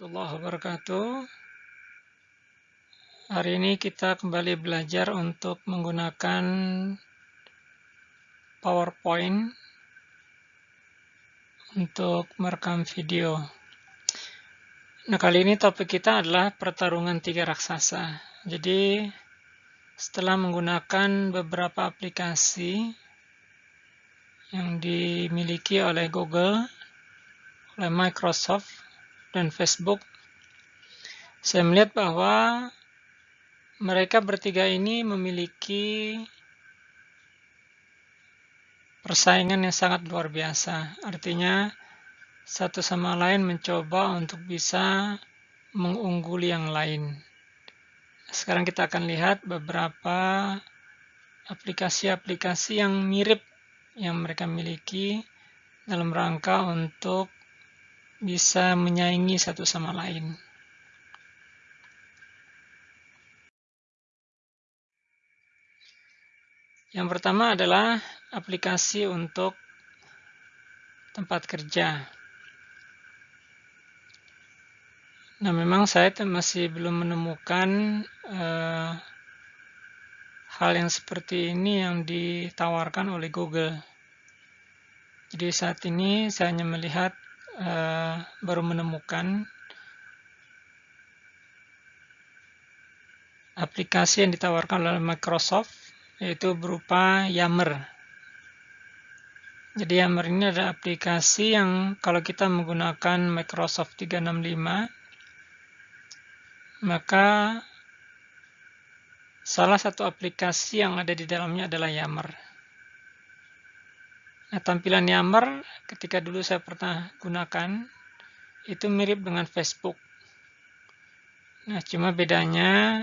warahmatullahi wabarakatuh. Hari ini kita kembali belajar untuk menggunakan PowerPoint untuk merekam video. Nah, kali ini topik kita adalah pertarungan tiga raksasa. Jadi, setelah menggunakan beberapa aplikasi yang dimiliki oleh Google, oleh Microsoft, dan Facebook, saya melihat bahwa mereka bertiga ini memiliki persaingan yang sangat luar biasa. Artinya, satu sama lain mencoba untuk bisa mengungguli yang lain. Sekarang kita akan lihat beberapa aplikasi-aplikasi yang mirip yang mereka miliki dalam rangka untuk bisa menyaingi satu sama lain. Yang pertama adalah aplikasi untuk tempat kerja. Nah, memang saya masih belum menemukan uh, hal yang seperti ini yang ditawarkan oleh Google. Jadi saat ini saya hanya melihat uh, baru menemukan aplikasi yang ditawarkan oleh Microsoft yaitu berupa Yammer. Jadi Yammer ini adalah aplikasi yang kalau kita menggunakan Microsoft 365 maka salah satu aplikasi yang ada di dalamnya adalah Yammer. Nah, tampilan Yammer ketika dulu saya pernah gunakan itu mirip dengan Facebook. Nah, cuma bedanya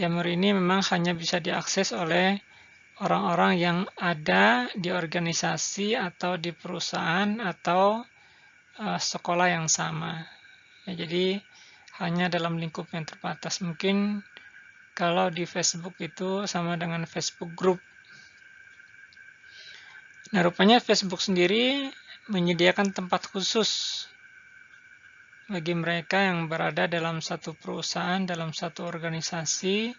Yammer ini memang hanya bisa diakses oleh orang-orang yang ada di organisasi atau di perusahaan atau uh, sekolah yang sama. Ya, jadi hanya dalam lingkup yang terbatas. Mungkin kalau di Facebook itu sama dengan Facebook Group Nah, rupanya Facebook sendiri menyediakan tempat khusus bagi mereka yang berada dalam satu perusahaan, dalam satu organisasi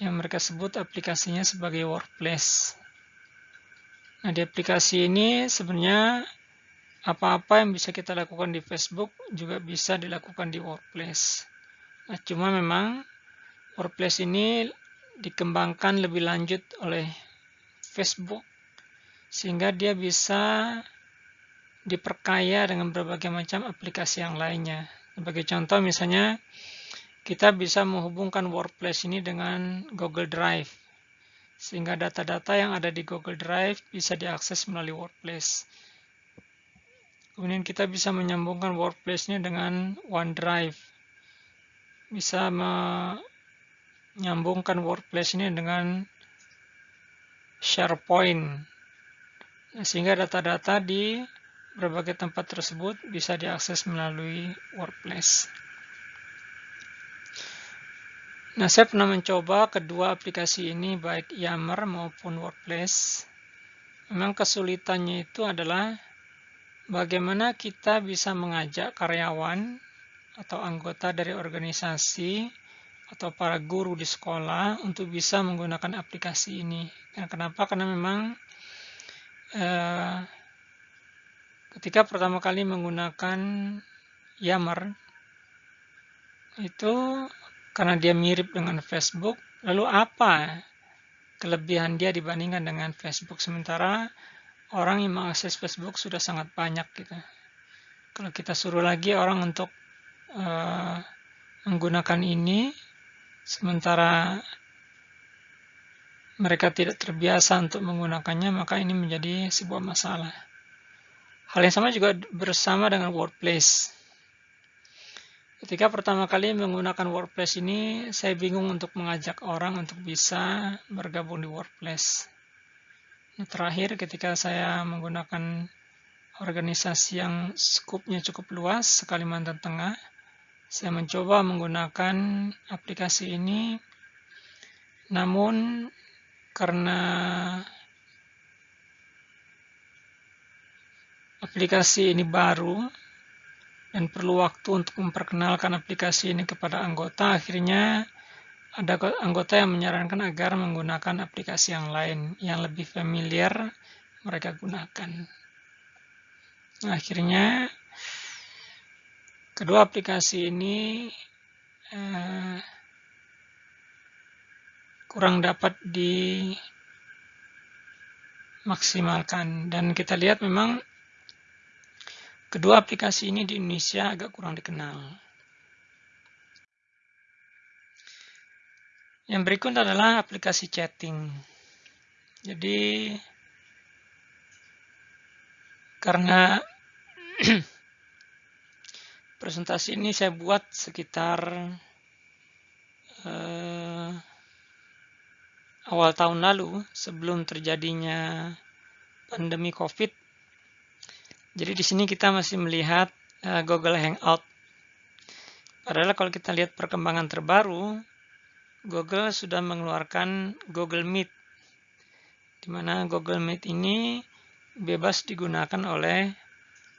yang mereka sebut aplikasinya sebagai workplace. Nah, di aplikasi ini sebenarnya apa-apa yang bisa kita lakukan di Facebook juga bisa dilakukan di workplace. Nah, cuma memang workplace ini dikembangkan lebih lanjut oleh Facebook sehingga dia bisa diperkaya dengan berbagai macam aplikasi yang lainnya. Sebagai contoh misalnya kita bisa menghubungkan workplace ini dengan Google Drive sehingga data-data yang ada di Google Drive bisa diakses melalui workplace. Kemudian kita bisa menyambungkan workplace ini dengan OneDrive. Bisa menyambungkan workplace ini dengan SharePoint sehingga data-data di berbagai tempat tersebut bisa diakses melalui workplace. Nah, saya pernah mencoba kedua aplikasi ini, baik Yammer maupun Workplace. Memang kesulitannya itu adalah bagaimana kita bisa mengajak karyawan atau anggota dari organisasi atau para guru di sekolah untuk bisa menggunakan aplikasi ini. Dan kenapa? Karena memang Eh, ketika pertama kali menggunakan Yammer itu karena dia mirip dengan Facebook, lalu apa kelebihan dia dibandingkan dengan Facebook sementara orang yang mengakses Facebook sudah sangat banyak gitu. Kalau kita suruh lagi orang untuk uh, menggunakan ini sementara mereka tidak terbiasa untuk menggunakannya, maka ini menjadi sebuah masalah. Hal yang sama juga bersama dengan workplace. Ketika pertama kali menggunakan workplace ini, saya bingung untuk mengajak orang untuk bisa bergabung di workplace. Nah, terakhir, ketika saya menggunakan organisasi yang skupnya cukup luas, Kalimantan Tengah, saya mencoba menggunakan aplikasi ini, namun karena aplikasi ini baru dan perlu waktu untuk memperkenalkan aplikasi ini kepada anggota, akhirnya ada anggota yang menyarankan agar menggunakan aplikasi yang lain yang lebih familiar mereka gunakan. Nah, akhirnya kedua aplikasi ini eh, kurang dapat dimaksimalkan dan kita lihat memang kedua aplikasi ini di Indonesia agak kurang dikenal. Yang berikut adalah aplikasi chatting. Jadi karena presentasi ini saya buat sekitar uh, awal tahun lalu sebelum terjadinya pandemi COVID. Jadi di sini kita masih melihat uh, Google Hangout. Padahal kalau kita lihat perkembangan terbaru, Google sudah mengeluarkan Google Meet, di mana Google Meet ini bebas digunakan oleh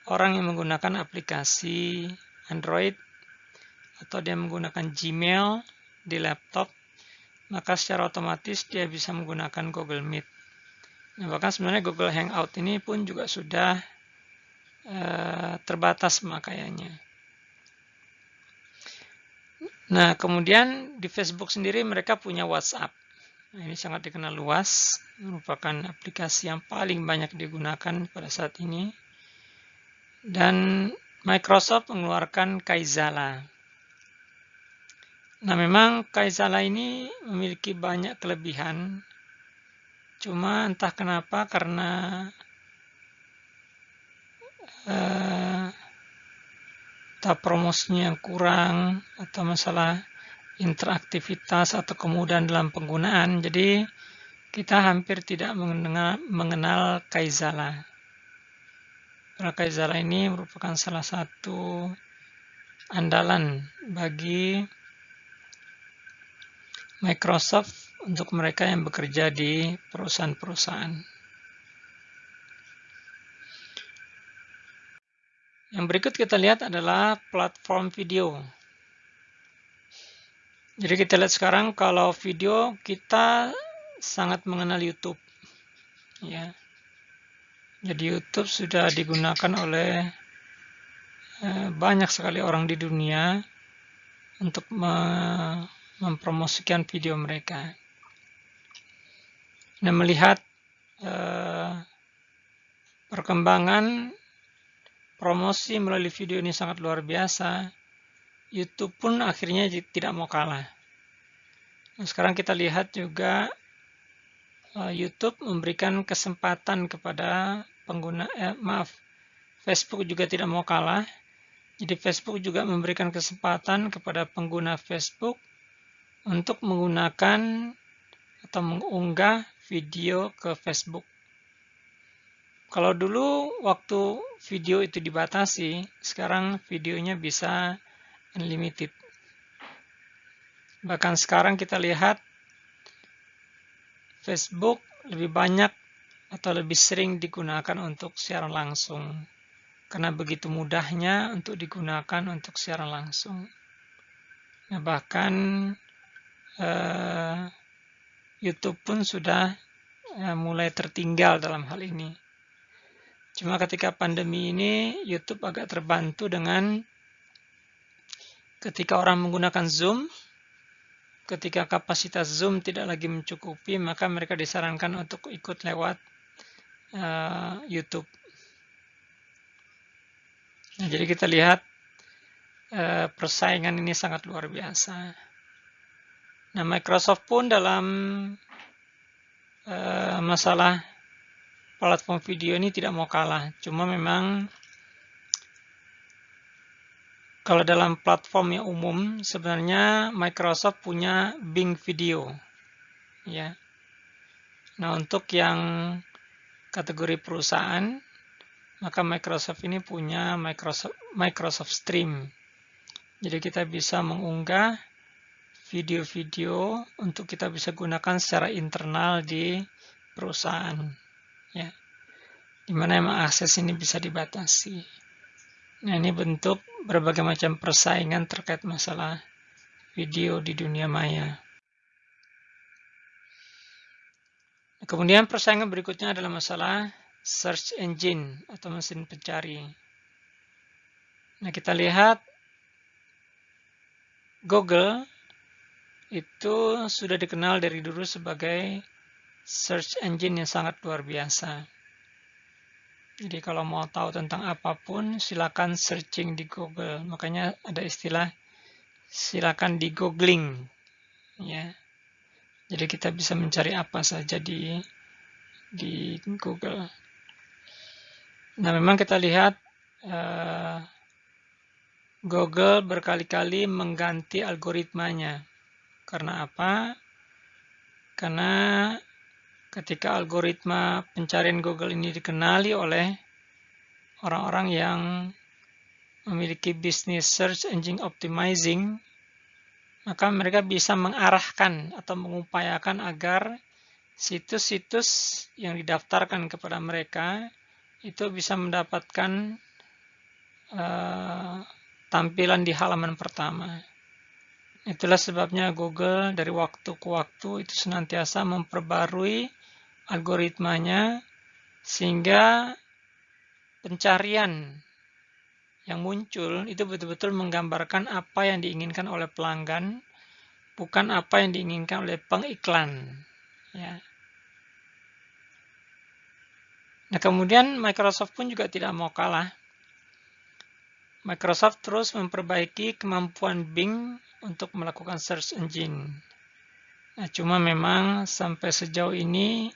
orang yang menggunakan aplikasi Android atau dia menggunakan Gmail di laptop, maka secara otomatis dia bisa menggunakan Google Meet. Nah, bahkan sebenarnya Google Hangout ini pun juga sudah uh, terbatas pemakaiannya. Nah, kemudian di Facebook sendiri mereka punya WhatsApp. Nah, ini sangat dikenal luas, merupakan aplikasi yang paling banyak digunakan pada saat ini. Dan Microsoft mengeluarkan Kaizala. Nah, memang Kaizala ini memiliki banyak kelebihan. Cuma entah kenapa karena uh, atau promosinya yang kurang atau masalah interaktivitas atau kemudahan dalam penggunaan. Jadi kita hampir tidak mengenal, mengenal Kaizala. Kaizala ini merupakan salah satu andalan bagi Microsoft untuk mereka yang bekerja di perusahaan-perusahaan. Yang berikut kita lihat adalah platform video. Jadi kita lihat sekarang kalau video kita sangat mengenal YouTube. Ya. Jadi YouTube sudah digunakan oleh eh, banyak sekali orang di dunia untuk mempromosikan video mereka. Dan melihat eh, perkembangan promosi melalui video ini sangat luar biasa, YouTube pun akhirnya tidak mau kalah. Nah, sekarang kita lihat juga uh, YouTube memberikan kesempatan kepada pengguna, eh, maaf, Facebook juga tidak mau kalah. Jadi Facebook juga memberikan kesempatan kepada pengguna Facebook untuk menggunakan atau mengunggah video ke Facebook. Kalau dulu waktu video itu dibatasi, sekarang videonya bisa unlimited. Bahkan sekarang kita lihat Facebook lebih banyak atau lebih sering digunakan untuk siaran langsung. Karena begitu mudahnya untuk digunakan untuk siaran langsung. Nah, bahkan eh, YouTube pun sudah eh, mulai tertinggal dalam hal ini. Cuma ketika pandemi ini YouTube agak terbantu dengan ketika orang menggunakan Zoom, ketika kapasitas Zoom tidak lagi mencukupi, maka mereka disarankan untuk ikut lewat uh, YouTube. Nah, jadi kita lihat uh, persaingan ini sangat luar biasa. Nah, Microsoft pun dalam uh, masalah platform video ini tidak mau kalah. Cuma memang kalau dalam platform yang umum sebenarnya Microsoft punya Bing Video. Ya. Nah, untuk yang kategori perusahaan maka Microsoft ini punya Microsoft Microsoft Stream. Jadi kita bisa mengunggah video-video untuk kita bisa gunakan secara internal di perusahaan ya di mana emang akses ini bisa dibatasi Nah, ini bentuk berbagai macam persaingan terkait masalah video di dunia maya. Kemudian persaingan berikutnya adalah masalah search engine atau mesin pencari. Nah, kita lihat Google itu sudah dikenal dari dulu sebagai search engine yang sangat luar biasa. Jadi kalau mau tahu tentang apa pun, silakan searching di Google. Makanya ada istilah silakan di googling, ya. Jadi kita bisa mencari apa saja di di Google. Nah, memang kita lihat uh, Google berkali-kali mengganti algoritmanya. Karena apa? Karena ketika algoritma pencarian Google ini dikenali oleh orang-orang yang memiliki bisnis search engine optimizing, maka mereka bisa mengarahkan atau mengupayakan agar situs-situs yang didaftarkan kepada mereka itu bisa mendapatkan uh, tampilan di halaman pertama. Itulah sebabnya Google dari waktu ke waktu itu senantiasa memperbarui algoritmanya sehingga pencarian yang muncul itu betul-betul menggambarkan apa yang diinginkan oleh pelanggan, bukan apa yang diinginkan oleh pengiklan. Ya. Nah, kemudian Microsoft pun juga tidak mau kalah. Microsoft terus memperbaiki kemampuan Bing untuk melakukan search engine. Nah, cuma memang sampai sejauh ini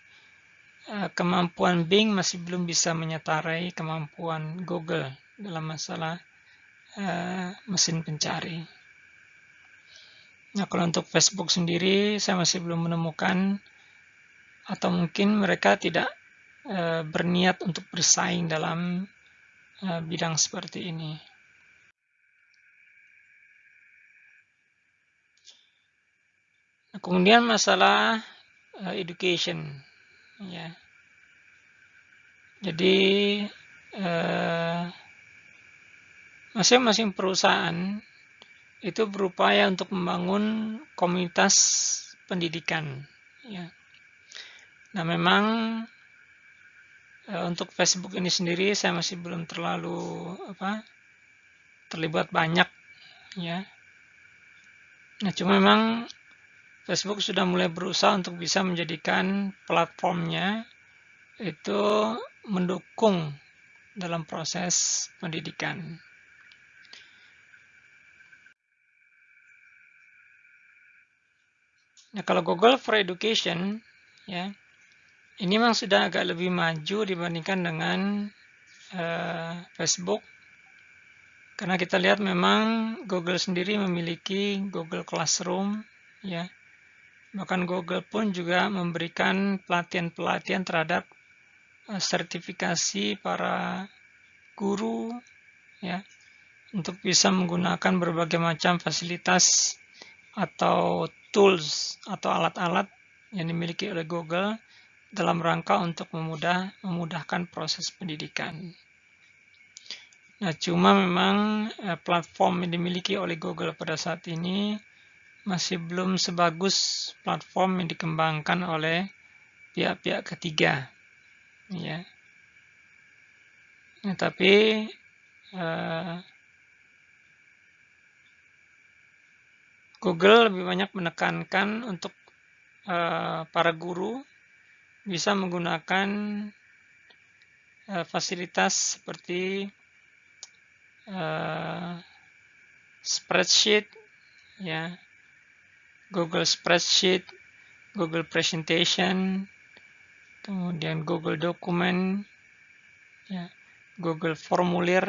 eh, kemampuan Bing masih belum bisa menyetarai kemampuan Google dalam masalah uh, mesin pencari. Nah, kalau untuk Facebook sendiri, saya masih belum menemukan atau mungkin mereka tidak uh, berniat untuk bersaing dalam bidang seperti ini. Kemudian masalah uh, education, ya. Jadi uh, Masing-masing perusahaan itu berupaya untuk membangun komunitas pendidikan. Ya. Nah, memang e, untuk Facebook ini sendiri saya masih belum terlalu apa terlibat banyak, ya. Nah, cuma memang Facebook sudah mulai berusaha untuk bisa menjadikan platformnya itu mendukung dalam proses pendidikan. Nah, kalau Google for Education, ya, ini memang sudah agak lebih maju dibandingkan dengan uh, Facebook. Karena kita lihat memang Google sendiri memiliki Google Classroom, ya. Bahkan Google pun juga memberikan pelatihan-pelatihan terhadap uh, sertifikasi para guru, ya, untuk bisa menggunakan berbagai macam fasilitas atau tools atau alat-alat yang dimiliki oleh Google dalam rangka untuk memudah, memudahkan proses pendidikan. Nah, cuma memang eh, platform yang dimiliki oleh Google pada saat ini masih belum sebagus platform yang dikembangkan oleh pihak-pihak ketiga. Ya. Nah, tapi eh, Google lebih banyak menekankan untuk uh, para guru bisa menggunakan uh, fasilitas seperti uh, spreadsheet, ya, Google Spreadsheet, Google Presentation, kemudian Google Dokumen, ya, Google Formulir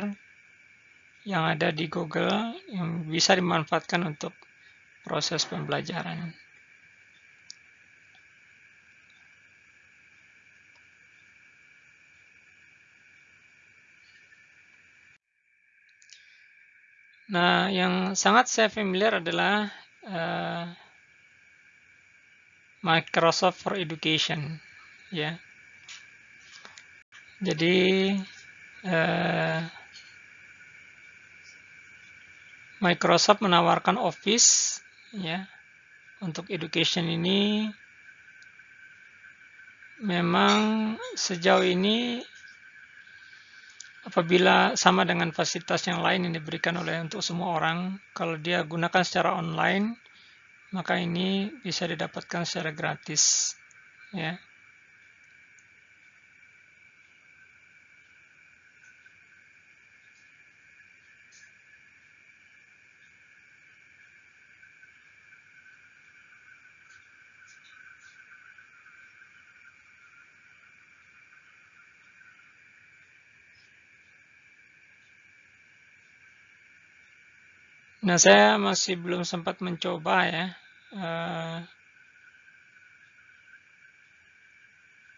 yang ada di Google yang bisa dimanfaatkan untuk proses pembelajaran. Nah, yang sangat saya familiar adalah uh, Microsoft for Education, ya. Jadi uh, Microsoft menawarkan Office ya untuk education ini memang sejauh ini apabila sama dengan fasilitas yang lain yang diberikan oleh untuk semua orang kalau dia gunakan secara online maka ini bisa didapatkan secara gratis ya Nah, saya masih belum sempat mencoba ya. Uh,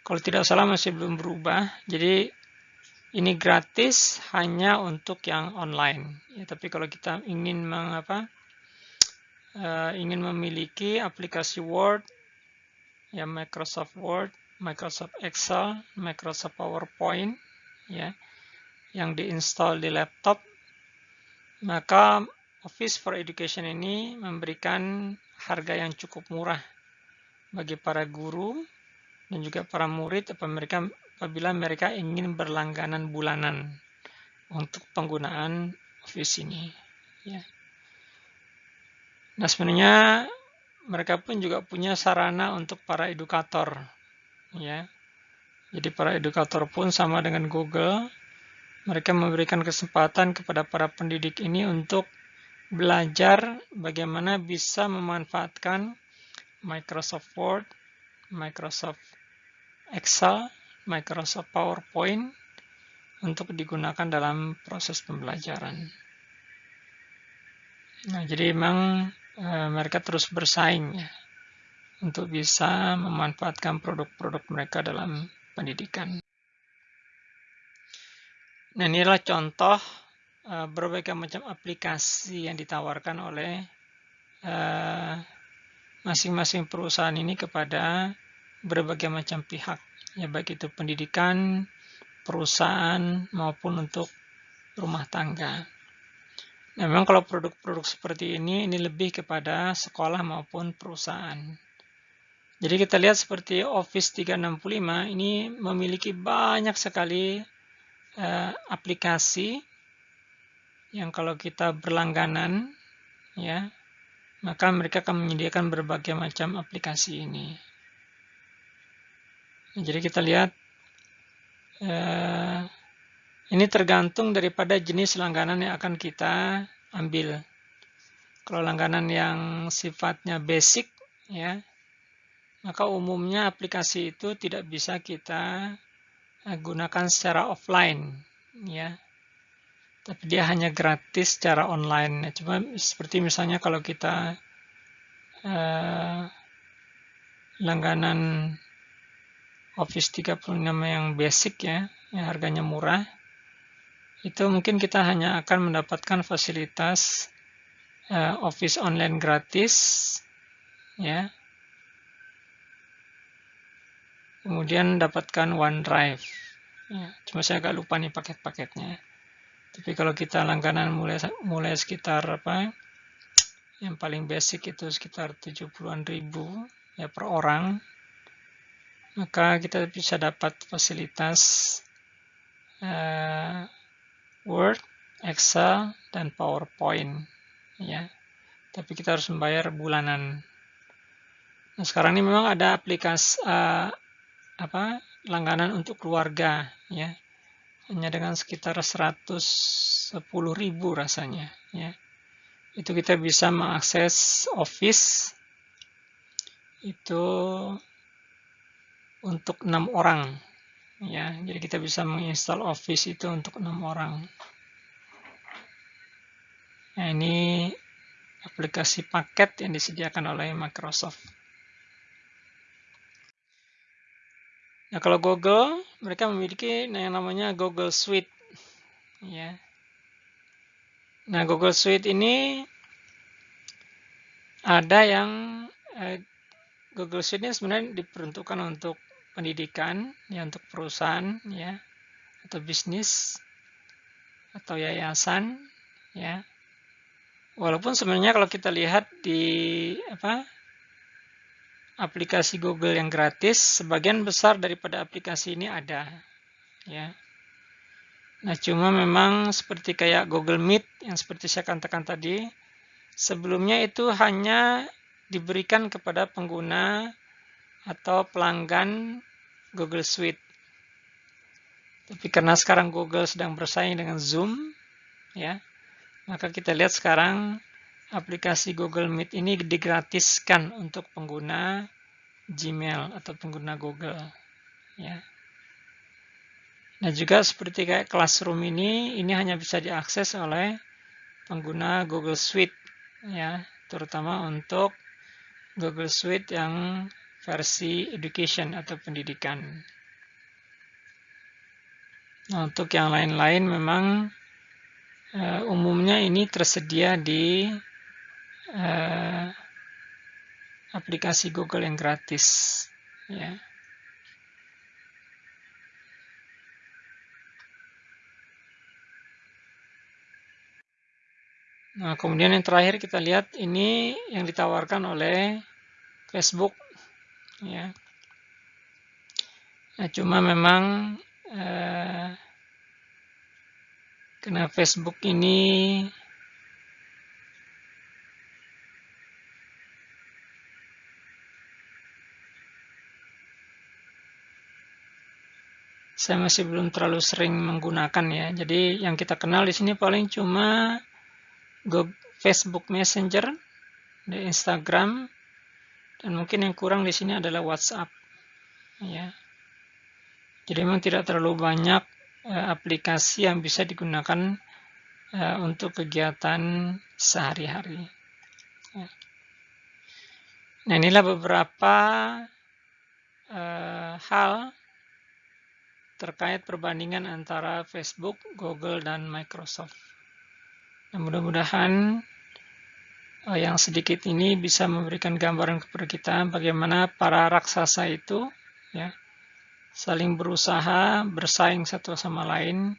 kalau tidak salah masih belum berubah. Jadi ini gratis hanya untuk yang online. Ya, tapi kalau kita ingin mengapa uh, ingin memiliki aplikasi Word, ya Microsoft Word, Microsoft Excel, Microsoft PowerPoint, ya yang diinstal di laptop, maka Office for Education ini memberikan harga yang cukup murah bagi para guru dan juga para murid apabila mereka ingin berlangganan bulanan untuk penggunaan Office ini. Ya. Nah sebenarnya mereka pun juga punya sarana untuk para edukator. Ya. Jadi para edukator pun sama dengan Google, mereka memberikan kesempatan kepada para pendidik ini untuk belajar bagaimana bisa memanfaatkan Microsoft Word, Microsoft Excel, Microsoft PowerPoint untuk digunakan dalam proses pembelajaran. Nah, jadi memang e, mereka terus bersaing ya untuk bisa memanfaatkan produk-produk mereka dalam pendidikan. Nah, inilah contoh Eh, berbagai macam aplikasi yang ditawarkan oleh eh, masing-masing perusahaan ini kepada berbagai macam pihak, ya baik itu pendidikan, perusahaan maupun untuk rumah tangga. Nah, memang kalau produk-produk seperti ini ini lebih kepada sekolah maupun perusahaan. Jadi kita lihat seperti Office 365 ini memiliki banyak sekali uh, aplikasi yang kalau kita berlangganan ya maka mereka akan menyediakan berbagai macam aplikasi ini. Jadi kita lihat eh, ini tergantung daripada jenis langganan yang akan kita ambil. Kalau langganan yang sifatnya basic ya maka umumnya aplikasi itu tidak bisa kita eh, gunakan secara offline ya tapi dia hanya gratis secara online. Cuma seperti misalnya kalau kita uh, langganan Office 36 yang basic ya, yang harganya murah, itu mungkin kita hanya akan mendapatkan fasilitas uh, Office online gratis, ya. Kemudian dapatkan OneDrive. Ya, cuma saya agak lupa nih paket-paketnya. Tapi kalau kita langganan mulai mulai sekitar apa? Yang paling basic itu sekitar 70-an ribu ya per orang. Maka kita bisa dapat fasilitas uh, Word, Excel, dan PowerPoint ya. Tapi kita harus membayar bulanan. Nah, sekarang ini memang ada aplikasi uh, apa langganan untuk keluarga ya hanya dengan sekitar 110 ribu rasanya ya. Itu kita bisa mengakses Office. Itu untuk enam orang ya. Jadi kita bisa menginstal Office itu untuk enam orang. Nah ini aplikasi paket yang disediakan oleh Microsoft Nah, kalau Google, mereka memiliki yang namanya Google Suite. Ya. Nah, Google Suite ini ada yang eh, Google Suite ini sebenarnya diperuntukkan untuk pendidikan, ya untuk perusahaan, ya atau bisnis atau yayasan, ya Walaupun sebenarnya kalau kita lihat di apa aplikasi Google yang gratis, sebagian besar daripada aplikasi ini ada. Ya. Nah, cuma memang seperti kayak Google Meet yang seperti saya katakan tadi, sebelumnya itu hanya diberikan kepada pengguna atau pelanggan Google Suite. Tapi karena sekarang Google sedang bersaing dengan Zoom, ya, maka kita lihat sekarang aplikasi Google Meet ini digratiskan untuk pengguna Gmail atau pengguna Google. Ya. Nah juga seperti kayak Classroom ini, ini hanya bisa diakses oleh pengguna Google Suite, ya, terutama untuk Google Suite yang versi education atau pendidikan. Nah, untuk yang lain-lain memang uh, umumnya ini tersedia di uh, aplikasi Google yang gratis ya. Nah, kemudian yang terakhir kita lihat ini yang ditawarkan oleh Facebook ya. Nah, cuma memang eh, karena Facebook ini saya masih belum terlalu sering menggunakan ya. Jadi yang kita kenal di sini paling cuma Facebook Messenger, Instagram, dan mungkin yang kurang di sini adalah WhatsApp. Ya. Jadi memang tidak terlalu banyak uh, aplikasi yang bisa digunakan uh, untuk kegiatan sehari-hari. Ya. Nah inilah beberapa uh, hal terkait perbandingan antara Facebook, Google, dan Microsoft. Nah, mudah-mudahan uh, yang sedikit ini bisa memberikan gambaran kepada kita bagaimana para raksasa itu ya saling berusaha bersaing satu sama lain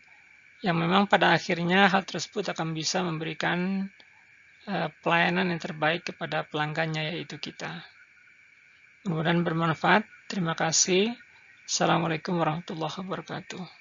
yang memang pada akhirnya hal tersebut akan bisa memberikan uh, pelayanan yang terbaik kepada pelanggannya yaitu kita. Mudah-mudahan bermanfaat. Terima kasih. Assalamualaikum warahmatullahi wabarakatuh.